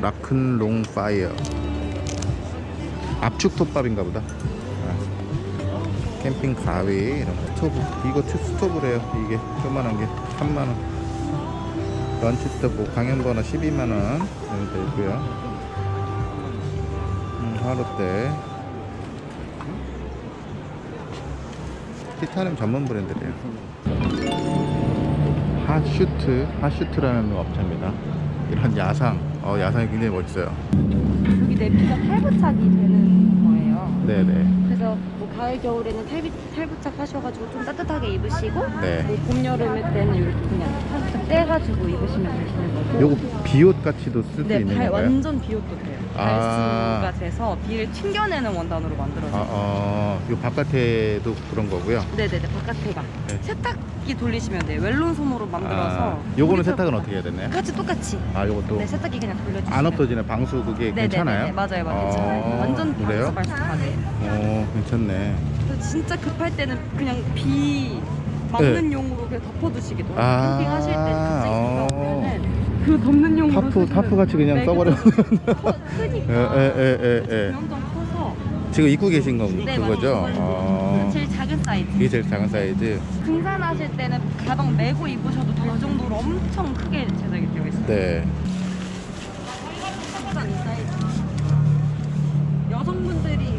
라큰롱 파이어. 압축 톱밥인가 보다. 아, 캠핑 가위 이런 거. 스토브 이거 투 스토브래요 이게. 조만한 게. 3만원 런치 스토브 강염버너 12만원 이렇게 되어 있고요 음, 화롯대 티타늄 전문 브랜드래요 핫슈트, 핫슈트라는 업체입니다. 이런 야상, 어, 야상이 굉장히 멋있어요. 여기 내피가 탈부착이 되는 거예요. 네네. 그래서 뭐 가을 겨울에는 탈비, 탈부착 하셔가지고 좀 따뜻하게 입으시고 네. 뭐 봄 여름에 때는 이렇게 그냥 탈부착 떼가지고 입으시면 되시는 거고. 요거 비옷 같이도 쓸수 네, 있는 발, 건가요? 완전 비옷도 돼요. 아. 발수가 돼서 비를 튕겨내는 원단으로 만들어져요. 아, 어, 요 바깥에도 그런 거고요. 네네네, 바깥에가. 네. 세탁기 돌리시면 돼요. 웰론 솜으로 만들어서. 아, 요거는 세탁은 거- 어떻게 해야 되나요? 같이 똑같이. 아, 요것도 네, 세탁기 그냥 돌려주시면 안 없어지는 방수 그게 네네네, 괜찮아요? 맞아요, 맞아요. 어, 괜찮아요. 완전 그래요? 방수 발수하게. 어, 괜찮네. 진짜 급할 때는 그냥 비 막는 용으로 그냥 덮어두시기도. 네. 아, 캠핑하실 때 갑자기 어. 비가 오면은 그 덮는 용으로 tarp, tarp 같이 그냥 네, 써버려. 크니까 에, 에. 엄청 커서 지금 입고 계신 건 네, 그거죠? 맞아요. 어, 제일 작은 사이즈 이게 제일 작은 사이즈. 등산하실 때는 가방 메고 입으셔도 될 정도로 엄청 크게 제작이 되어 있어요 네. 여성분들이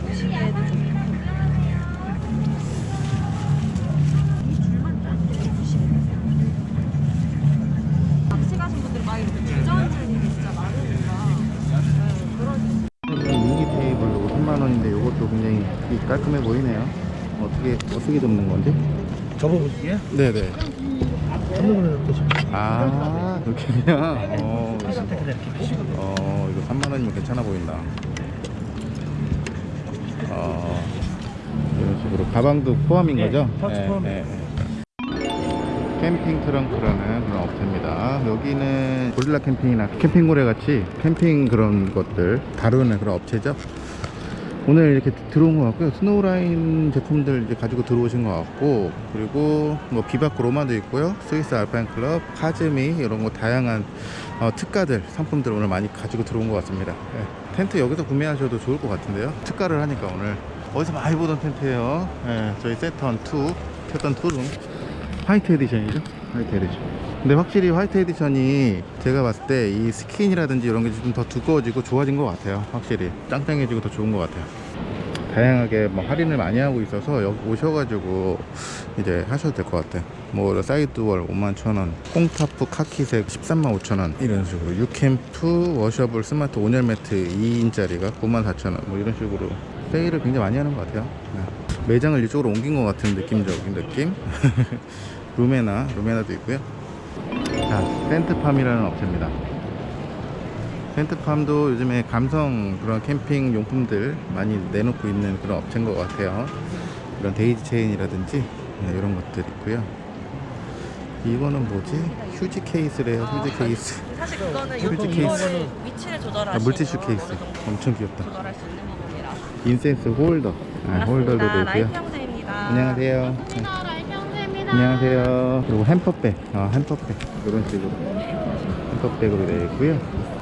깔끔해 보이네요. 어떻게 어떻게 접는 건지? 접어보시게? 네네. 아 이렇게 그냥. 어. 어 이거 3만 원이면 괜찮아 보인다. 어 이런 식으로 가방도 포함인 네, 거죠? 파우치 포함이에요. 캠핑 트렁크라는 그런 업체입니다. 여기는 고릴라 캠핑이나 캠핑고래 같이 캠핑 그런 것들 다루는 그런 업체죠. 오늘 이렇게 들어온 것 같고요. 스노우라인 제품들 이제 가지고 들어오신 것 같고, 그리고 뭐 비바코 로마도 있고요. 스위스 알파인 클럽, 카즈미 이런 거 다양한 어, 특가들 상품들 오늘 많이 가지고 들어온 것 같습니다. 예, 텐트 여기서 구매하셔도 좋을 것 같은데요. 특가를 하니까 오늘 어디서 많이 보던 텐트예요. 예, 저희 세턴 2, 세턴 2룸 화이트 에디션이죠. 화이트 에디션. 근데 확실히 white edition이 제가 봤을 때 이 스킨이라든지 이런 게 좀 더 두꺼워지고 좋아진 것 같아요. 확실히 짱짱해지고 더 좋은 것 같아요. 다양하게 뭐 할인을 많이 하고 있어서 여기 오셔가지고 이제 하셔도 될 것 같아요. 뭐 sidewall 51,000원, 꽁tarp 카키색 135,000원 이런 식으로 유캠프 washable 스마트 온열 매트 2인짜리가 94,000원 뭐 이런 식으로 세일을 굉장히 많이 하는 것 같아요. 네. 매장을 이쪽으로 옮긴 것 같은 느낌적인 느낌. 루메나 루메나도 있고요. 자 센트팜이라는 업체입니다. 센트팜도 요즘에 감성 그런 캠핑 용품들 많이 내놓고 있는 그런 업체인 것 같아요. 이런 daisy chain이라든지 네, 이런 것들 있고요. 이거는 뭐지? 휴지 케이스래요. 휴지 케이스. 사실 그거는 휴지 요 케이스. 위치를 조절하시면 아, 물티슈 케이스. 엄청 귀엽다. 조절할 incense holder. 아, 홀더도 형제입니다 안녕하세요. 안녕하세요. 그리고 햄퍼백, 어, 햄퍼백 이런 식으로 햄퍼백으로 되어 있고요.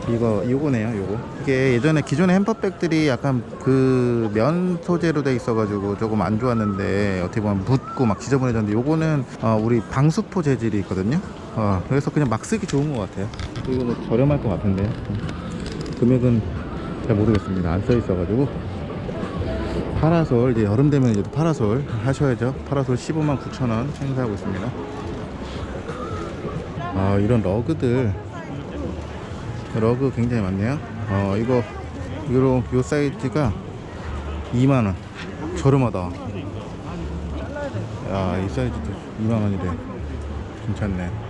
이거 이거네요. 요거 이게 예전에 기존의 hamper bag들이 약간 그 면 소재로 돼 있어 가지고 조금 안 좋았는데 어떻게 보면 묻고 막 지저분해졌는데 요거는 어, 우리 방수포 재질이 있거든요. 어, 그래서 그냥 막 쓰기 좋은 것 같아요. 이거 뭐 저렴할 것 같은데 금액은 잘 모르겠습니다. 안 써 있어 가지고. 파라솔 이제 여름 되면 이제 또 파라솔 하셔야죠. 파라솔 15만 9천 원 행사하고 있습니다. 아 이런 러그들. 러그 굉장히 많네요. 어 이거 이거 요 사이즈가 2만 원. 저렴하다. 야이 사이즈도 2만 원이래. 괜찮네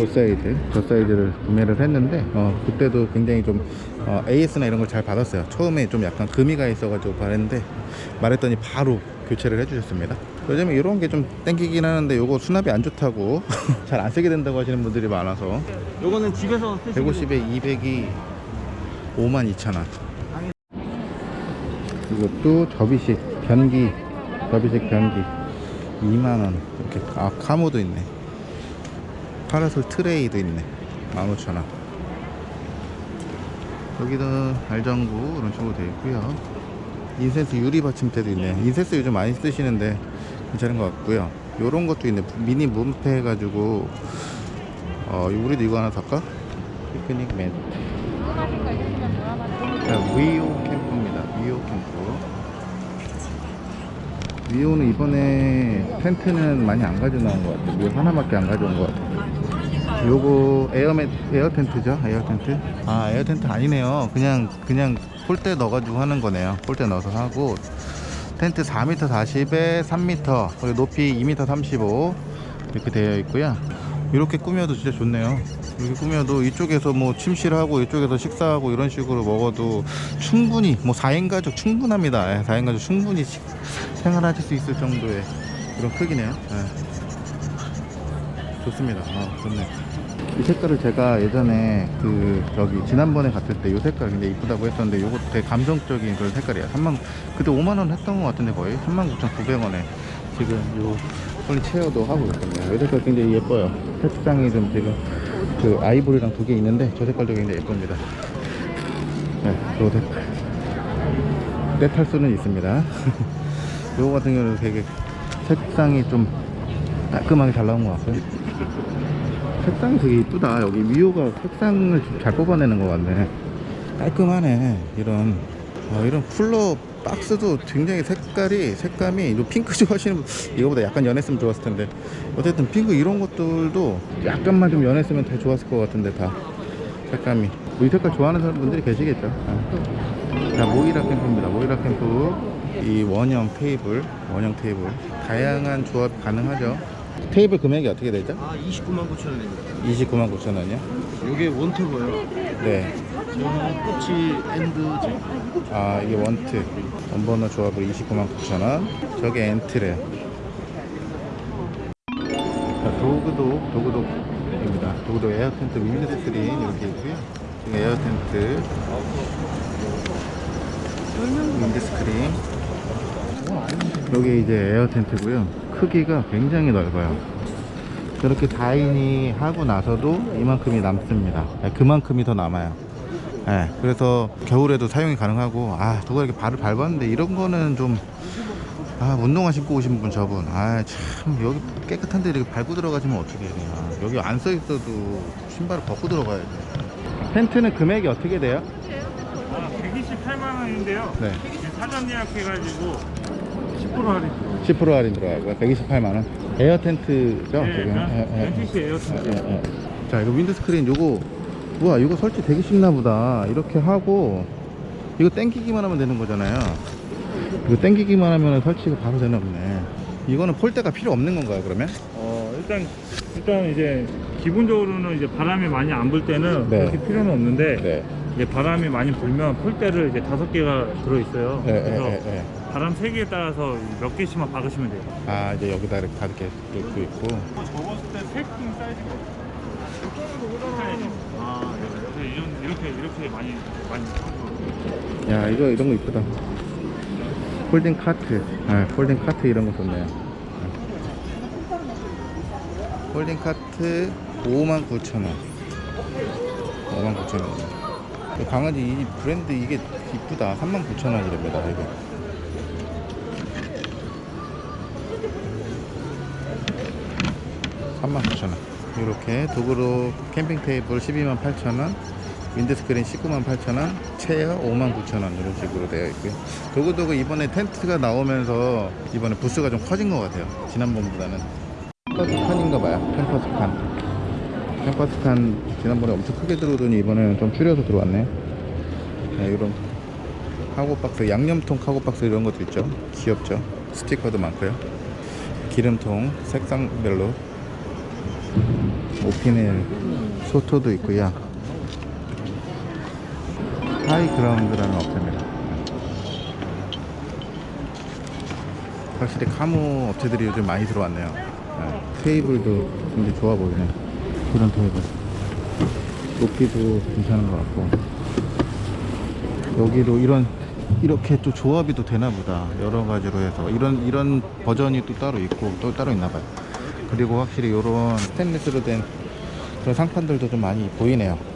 저 사이즈 저 사이즈를 구매를 했는데 어 그때도 굉장히 좀 어, AS나 이런 걸 잘 받았어요. 처음에 좀 약간 금이 가 있어가지고 바랬는데 말했더니 바로 교체를 해주셨습니다. 요즘에 이런 게 좀 땡기긴 하는데 요거 수납이 안 좋다고 잘 안 쓰게 된다고 하시는 분들이 많아서. 요거는 집에서 쓰시고 150에 200이 5만 2천 원. 이것도 접이식 변기 접이식 변기 2만 원. 이렇게 아 camo도 있네 파라솔 트레이도 있네. 15,000원. 여기도 알전구 이런 식으로 되어 있고요. incense 유리 받침대도 있네. incense 요즘 많이 쓰시는데 괜찮은 것 같고요. 요런 것도 있네. 미니 문패 해가지고 어 우리도 이거 하나 살까? 피크닉 자 위오 캠프입니다. 위오 캠프. 위오는 이번에 텐트는 많이 안 가져 나온 것 같아요. 위오 하나밖에 안 가져온 것 같아요 요거 에어맨 에어 텐트죠? 에어 텐트? 아 에어 텐트 아니네요. 그냥 그냥 pole대 넣어가지고 하는 거네요. pole대 넣어서 하고. 텐트 4m 40에 3m 그리고 높이 2m 35 이렇게 되어 있고요. 이렇게 꾸며도 진짜 좋네요. 이렇게 꾸며도 이쪽에서 뭐 침실하고 이쪽에서 식사하고 이런 식으로 먹어도 충분히 뭐 4인 가족 충분합니다. 예, 4인 가족 충분히 식- 생활하실 수 있을 정도의 그런 크기네요. 예. 좋습니다. 아, 좋네 이 색깔을 제가 예전에 그 저기 지난번에 갔을 때 이 색깔 굉장히 이쁘다고 했었는데 요거 되게 감성적인 그런 색깔이야 3만 그때 5만원 했던 것 같은데 거의 39,900원에 지금 요 폴리 체어도 하고 있거든요. 이 색깔 굉장히 예뻐요. 색상이 좀 지금 그 아이보리랑 두 개 있는데 저 색깔도 굉장히 예쁩니다. 네, 요 색깔 떼탈 수는 있습니다. 요거 같은 경우는 되게 색상이 좀 깔끔하게 잘 나온 것 같고요 색상이 되게 이쁘다. 여기 미호가 색상을 좀 잘 뽑아내는 것 같네. 깔끔하네 이런. 어, 이런 쿨러 박스도 굉장히 색깔이 색감이 이 핑크 좋아하시는 분 이거보다 약간 연했으면 좋았을 텐데. 어쨌든 핑크 이런 것들도 약간만 좀 연했으면 더 좋았을 것 같은데 다. 색감이. 뭐 이 색깔 좋아하는 분들이 계시겠죠. 어. 자 모이라 캠프입니다. 모이라 캠프. 이 원형 테이블 원형 테이블. 다양한 조합 가능하죠 테이블 금액이 어떻게 되죠? 아 29만 9천 원입니다. 29만 9천 원이요? 요게 원투고요. 네. 저는 끝이 엔드 제 아 이게 원트. 원버너 조합으로 29만 9천 원. 저게 엔트래 자, 도그도 도그도입니다. 도그도 에어 텐트 윈드 스크린 이렇게 있고요. 지금 에어 텐트. 윈드 스크린. 여기 이제 에어 텐트고요 크기가 굉장히 넓어요. 저렇게 다인이 하고 나서도 이만큼이 남습니다. 네, 그만큼이 더 남아요. 네, 그래서 겨울에도 사용이 가능하고 아 누가 이렇게 발을 밟았는데 이런 거는 좀 아, 운동화 신고 오신 분 저분. 아 참 여기 깨끗한데 이렇게 밟고 들어가시면 어떻게 되냐 여기 안 써 있어도 신발을 벗고 들어가야 돼. 텐트는 금액이 어떻게 돼요? 128만 원인데요. 네. 사전 예약해가지고 10% 할인. 10% 할인 들어가고요 128만원 에어 텐트죠 네, 지금 예, 예. NTC 에어 텐트. 예, 예. 자 이거 wind screen 요거 우와 이거 설치 되게 쉽나 보다 이렇게 하고 이거 땡기기만 하면 되는 거잖아요 이거 땡기기만 하면 설치가 바로 되나 보네 이거는 pole대가 필요 없는 건가요 그러면? 어 일단 일단 이제 기본적으로는 이제 바람이 많이 안 불 때는 네. 그렇게 필요는 없는데 네 이제 바람이 많이 불면 pole대를 이제 다섯 개가 들어 있어요. 예, 그래서. 바람 세기에 따라서 몇 개씩만 박으시면 돼요. 아 이제 여기다 이렇게 다섯 개 놓고 있고. 접었을 때 세팅 사이즈가 아, 네. 이런 이렇게 이렇게 많이 많이 야 이거 이런 거 이쁘다. folding 카트. 아, folding 카트 이런 거 좋네요. folding 카트 59,000원. 59,000원. 강아지 이 브랜드 이게 이쁘다. 39,000원이랍니다 이거 39,000원 이렇게 도그도 캠핑 테이블 128,000원 wind screen 19만 8천원, chair 5만 9천원 이런 식으로 되어 있고요. 도그도 이번에 텐트가 나오면서 이번에 부스가 좀 커진 것 같아요. 지난번보다는. 캠퍼스칸인가 봐요. 캠퍼스칸. 캠퍼스칸 지난번에 엄청 크게 들어오더니 이번에는 좀 줄여서 들어왔네. 네, 이런 cargo박스, 양념통 cargo박스 이런 것도 있죠. 귀엽죠. 스티커도 많고요. 기름통 색상별로 오피넬 소토도 있고요. 하이그라운드라는 업체입니다. 확실히 camo 업체들이 요즘 많이 들어왔네요. 네. 테이블도 굉장히 좋아 보이네. 이런 테이블. 높이도 괜찮은 것 같고. 여기도 이런 이렇게 또 조합이 또 되나 보다. 여러 가지로 해서 이런 이런 버전이 또 따로 있고 또 따로 있나 봐요. 그리고 확실히 이런 스테인리스로 된 그런 상판들도 좀 많이 보이네요.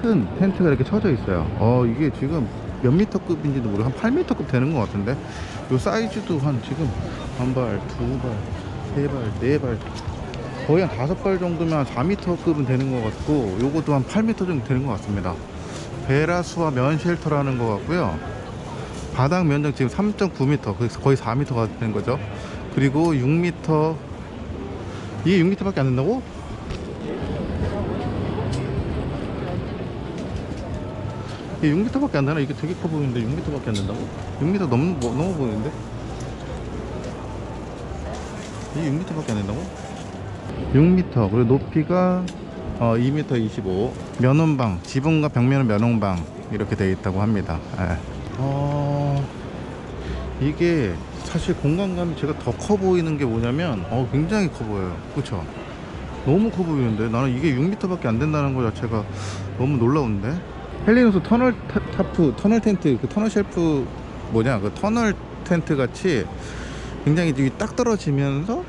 큰 텐트가 이렇게 쳐져 있어요. 어, 이게 지금 몇 미터급인지도 모르고 한 8미터급 되는 것 같은데 요 사이즈도 한 지금 한 발, 두 발, 세 발, 네 발 거의 한 다섯 발 정도면 한 4미터급은 되는 것 같고 요것도 한 8미터 정도 되는 것 같습니다 베라수와 면 쉘터라는 것 같고요 바닥 면적 지금 3.9m 거의 4m가 되는 거죠 그리고 6m 이게 6m밖에 안 된다고? 이게 6m밖에 안 되나? 이게 되게 커 보이는데 6m밖에 안 된다고? 6m 넘, 뭐, 넘어 보이는데? 이게 6m밖에 안 된다고? 6m 그리고 높이가 어, 2m 25 면원방 지붕과 벽면은 면원방 이렇게 되어 있다고 합니다 예. 어, 이게 사실 공간감이 제가 더 커 보이는 게 뭐냐면 어, 굉장히 커 보여요 그쵸 너무 커 보이는데 나는 이게 6m밖에 안 된다는 것 자체가 너무 놀라운데 헬리녹스 터널 타, 타프 터널 텐트 그 터널 shelter 뭐냐 그 터널 텐트 같이 굉장히 딱 떨어지면서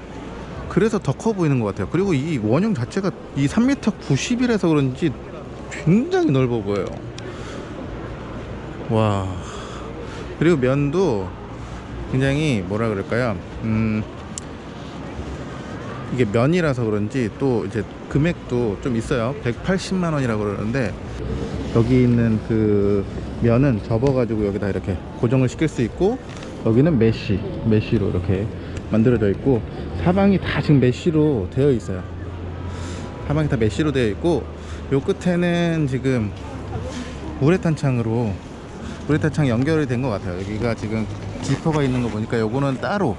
그래서 더 커 보이는 것 같아요. 그리고 이 원형 자체가 이 3m 90이라서 그런지 굉장히 넓어 보여요. 와. 그리고 면도 굉장히 뭐라 그럴까요? 음 이게 면이라서 그런지 또 이제 금액도 좀 있어요. 180만 원이라고 그러는데 여기 있는 그 면은 접어 가지고 여기다 이렇게 고정을 시킬 수 있고 여기는 mesh mesh로 이렇게 만들어져 있고 사방이 다 지금 mesh로 되어 있어요. 사방이 다 mesh로 되어 있고 요 끝에는 지금 우레탄 창으로 우레탄 창 연결이 된 것 같아요. 여기가 지금 지퍼가 있는 거 보니까 요거는 따로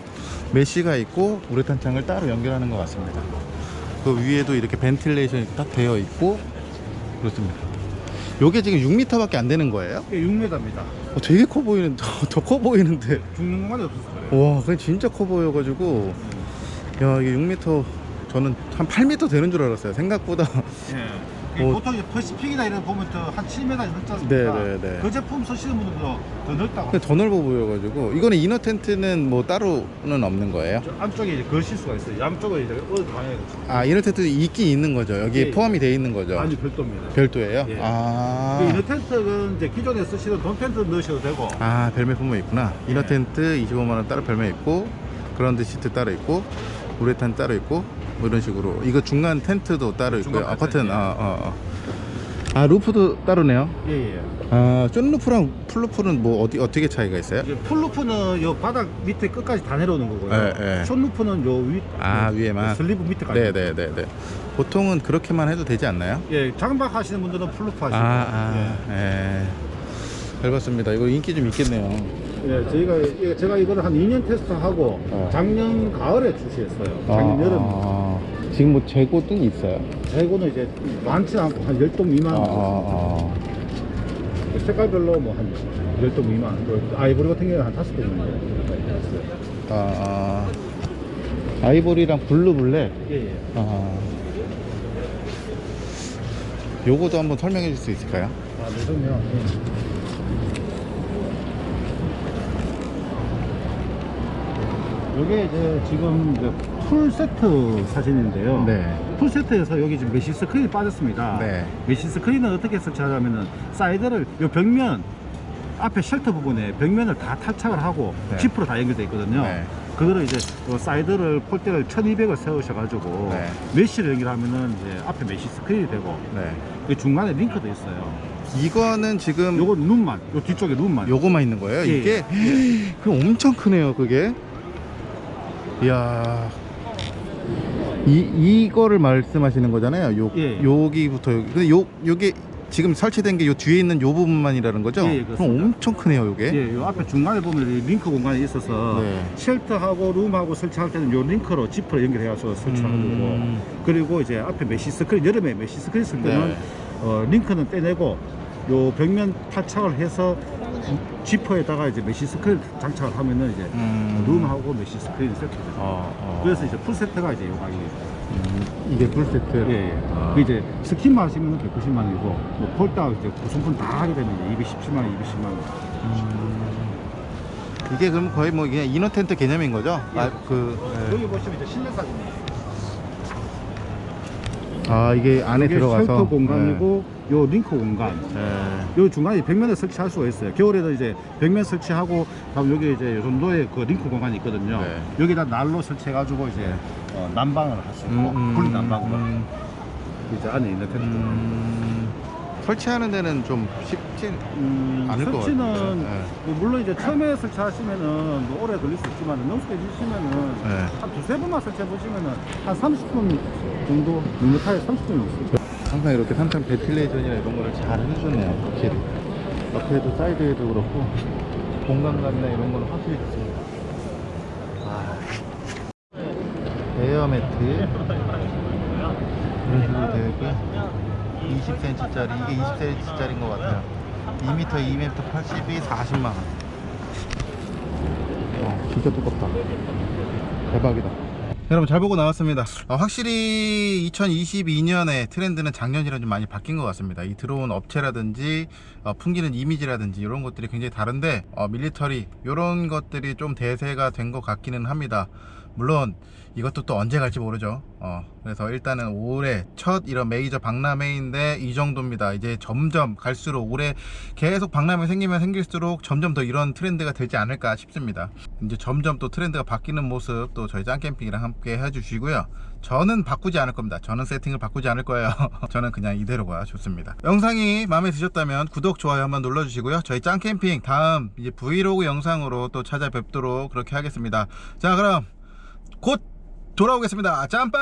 mesh가 있고 우레탄 창을 따로 연결하는 것 같습니다 그 위에도 이렇게 ventilation이 딱 되어 있고 그렇습니다 요게 지금 6m밖에 안 되는 거예요? 이게 6m입니다. 어, 되게 커 보이는 더 커 보이는데 죽는 없어서 그래요. 와 그게 진짜 커 보여가지고 야 이게 6m 저는 한 8m 되는 줄 알았어요 생각보다 예. 어. 보통 퍼시픽이나 이런 거 보면 또한 7m 넘지 않습니까? 네, 네, 네. 그 제품 쓰시는 분들도 더 넓다고. 근데 더 넓어 보여가지고 이거는 inner 텐트는 뭐 따로는 없는 거예요? 저 안쪽에 이제 걸실 수가 있어요. 양쪽에 이제 어디 방향에 아 inner 텐트 있긴 있는 거죠 여기에 예, 포함이 돼 있는 거죠 아니 별도입니다. 별도예요? 예. 아, 그 inner 텐트는 이제 기존에 쓰시던 돔 텐트 넣으셔도 되고. 아 별매 품목 있구나 inner 예. 텐트 25만 원 따로 별매 있고 그라운드 시트 따로 있고 우레탄 따로 있고 뭐 이런 식으로 이거 중간 텐트도 따로 있고요 아 텐트, 예. 아, 어, 어. 아 roof도 따로네요 예, 예. 아 쫀루프랑 풀루프는 뭐 어디 어떻게 차이가 있어요? 이제 full roof는 요 바닥 밑에 끝까지 다 내려오는 거고요. 예, 예. short roof는 요 위, 아 위에만 sleeve 밑에까지. 네네네네 보통은 그렇게만 해도 되지 않나요? 예, 장박 하시는 분들은 full roof 하시고. 아, 아, 예. 잘 봤습니다. 이거 인기 좀 있겠네요. 예, 저희가 예, 제가 이거를 한 2년 테스트하고 어. 작년 가을에 출시했어요. 작년 여름. 아, 지금 뭐 재고 등이 있어요. 재고는 이제 많지 않고 한 10동 미만. 아, 아, 색깔별로 뭐 한 10동 미만. 그 아이보리 같은 경우는 한 5동 정도. 아, 아, 아. 아이보리랑 블루 블랙. 예, 예. 아. 요거도 한번 설명해 줄 수 있을까요? 아, 네, 그럼요. 예. 이게 이제 지금 이제 풀 세트 사진인데요. 네. 풀 세트에서 여기 지금 mesh screen이 빠졌습니다. 네. mesh screen은 어떻게 설치하냐면은 사이드를 요 벽면 앞에 shelter 부분에 벽면을 다 탈착을 하고 네. 지퍼로 다 연결되어 있거든요. 네. 그거를 이제 요 사이드를 pole대를 1200을 세우셔가지고 네. mesh를 연결하면은 이제 앞에 mesh screen이 되고 네. 그 중간에 링크도 있어요. 이거는 지금 요거 룸만, 요 뒤쪽에 룸만. 요거만 있는 거예요? 예, 이게 그 엄청 크네요, 그게. 이야. 이 이거를 말씀하시는 거잖아요. 요 예. 여기부터 여기. 근데 요 요게 지금 설치된 게 요 뒤에 있는 요 부분만이라는 거죠? 예, 예, 그럼. 엄청 크네요, 요게. 예, 요 앞에 중간에 보면 이 링크 공간이 있어서 네. shelter하고 룸하고 설치할 때는 요 링크로 지퍼로 연결해서 설치하는 음. 거고 그리고 이제 앞에 mesh screen 여름에 mesh screen 쓸 때는 네. 어, 링크는 떼내고 요 벽면 탈착을 해서 지퍼에다가 이제 mesh screen 장착을 하면은 이제 음. 룸하고 mesh screen이 세트돼요. 어, 어. 그래서 이제 풀 세트가 이제 요 가격이에요. 음, 이게 풀 세트. 예, 예. 아. 그 이제 스킨만 하시면 190만 원이고 뭐 pole대 이제 구성품 다 하게 되면 이제 217만 원, 220만 원. 이게 그럼 거의 뭐 그냥 inner 텐트 개념인 거죠? 예. 아, 그 예. 여기 보시면 이제 실내 사진이에요. 아, 이게 안에 이게 들어가서 shelter 공간이고 요 링크 공간 네. 요 중간에 벽면에 설치할 수가 있어요. 겨울에도 이제 벽면 설치하고 다음 여기 이제 요 정도의 그 링크 공간이 있거든요. 네. 여기다 난로 설치해 가지고 이제 어, 난방을 할 수 있고 음, 분리 난방으로 음, 이제 안에 있는 텐트. 음, 설치하는 데는 좀 쉽진 음, 않을 것 설치는 같아요. 네. 뭐 물론 이제 처음에 설치하시면은 뭐 오래 걸릴 수 있지만 능숙해 지시면은 네. 한 두세 번만 설치해 보시면은 한 30분 정도 넉넉하게 30분 있어요. 항상 이렇게 상단 ventilation이나 이런 거를 잘 해주네요 확실히 옆에도 사이드에도 그렇고 공간감이나 이런 거는 확실히 좋습니다 아. 에어 매트 이런 식으로 되어 있고요 20cm짜리 이게 20cm짜리인 것 같아요. 2m 2m 80이 40만원. 어, 진짜 두껍다. 대박이다. 여러분 잘 보고 나왔습니다. 어, 확실히 2022년에 트렌드는 작년이랑 좀 많이 바뀐 것 같습니다. 이 들어온 업체라든지 어, 풍기는 이미지라든지 이런 것들이 굉장히 다른데 어, 밀리터리 이런 것들이 좀 대세가 된 것 같기는 합니다. 물론 이것도 또 언제 갈지 모르죠. 어, 그래서 일단은 올해 첫 이런 메이저 박람회인데 이 정도입니다. 이제 점점 갈수록 올해 계속 박람회 생기면 생길수록 점점 더 이런 트렌드가 되지 않을까 싶습니다. 이제 점점 또 트렌드가 바뀌는 모습 또 저희 짱캠핑이랑 함께 해주시고요. 저는 바꾸지 않을 겁니다. 저는 세팅을 바꾸지 않을 거예요. 저는 그냥 이대로가 좋습니다. 영상이 마음에 드셨다면 구독 좋아요 한번 눌러주시고요. 저희 짱캠핑 다음 이제 브이로그 영상으로 또 찾아뵙도록 그렇게 하겠습니다. 자 그럼 곧 돌아오겠습니다. 짬밥